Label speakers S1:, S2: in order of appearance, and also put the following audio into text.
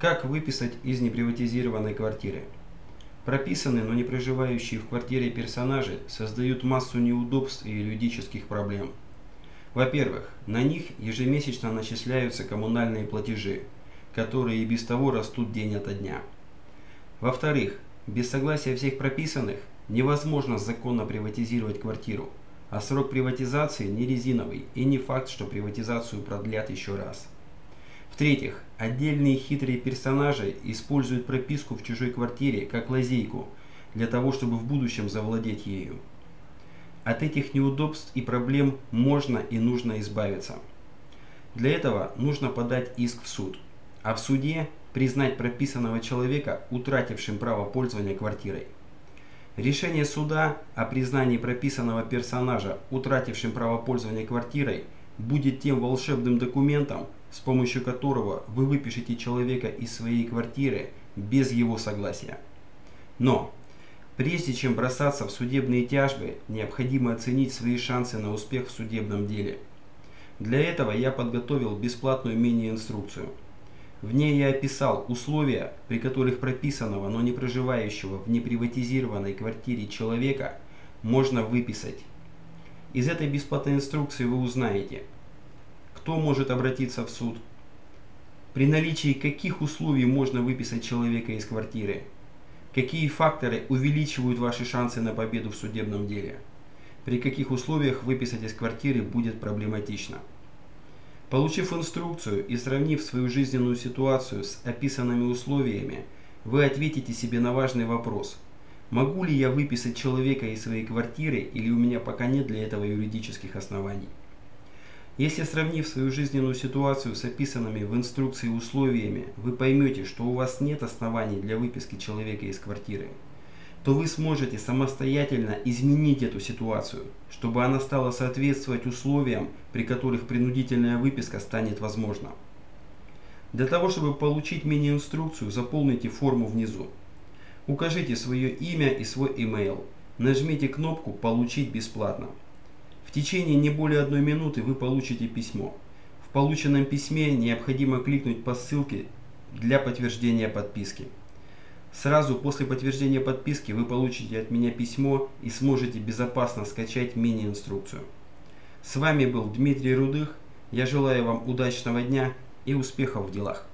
S1: Как выписать из неприватизированной квартиры? Прописанные, но не проживающие в квартире персонажи создают массу неудобств и юридических проблем. Во-первых, на них ежемесячно начисляются коммунальные платежи, которые и без того растут день ото дня. Во-вторых, без согласия всех прописанных невозможно законно приватизировать квартиру, а срок приватизации не резиновый и не факт, что приватизацию продлят еще раз. В-третьих, отдельные хитрые персонажи используют прописку в чужой квартире как лазейку для того, чтобы в будущем завладеть ею. От этих неудобств и проблем можно и нужно избавиться. Для этого нужно подать иск в суд, а в суде признать прописанного человека утратившим право пользования квартирой. Решение суда о признании прописанного персонажа утратившим право пользования квартирой будет тем волшебным документом, с помощью которого вы выпишете человека из своей квартиры без его согласия. Но, прежде чем бросаться в судебные тяжбы, необходимо оценить свои шансы на успех в судебном деле. Для этого я подготовил бесплатную мини-инструкцию. В ней я описал условия, при которых прописанного, но не проживающего в неприватизированной квартире человека можно выписать. Из этой бесплатной инструкции вы узнаете – кто может обратиться в суд? При наличии каких условий можно выписать человека из квартиры? Какие факторы увеличивают ваши шансы на победу в судебном деле? При каких условиях выписать из квартиры будет проблематично? Получив инструкцию и сравнив свою жизненную ситуацию с описанными условиями, вы ответите себе на важный вопрос. Могу ли я выписать человека из своей квартиры или у меня пока нет для этого юридических оснований? Если сравнив свою жизненную ситуацию с описанными в инструкции условиями, вы поймете, что у вас нет оснований для выписки человека из квартиры, то вы сможете самостоятельно изменить эту ситуацию, чтобы она стала соответствовать условиям, при которых принудительная выписка станет возможна. Для того, чтобы получить мини-инструкцию, заполните форму внизу. Укажите свое имя и свой email. Нажмите кнопку «Получить бесплатно». В течение не более одной минуты вы получите письмо. В полученном письме необходимо кликнуть по ссылке для подтверждения подписки. Сразу после подтверждения подписки вы получите от меня письмо и сможете безопасно скачать мини-инструкцию. С вами был Дмитрий Рудых. Я желаю вам удачного дня и успехов в делах.